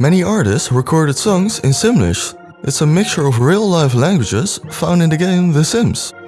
Many artists recorded songs in Simlish. It's a mixture of real-life languages found in the game The Sims.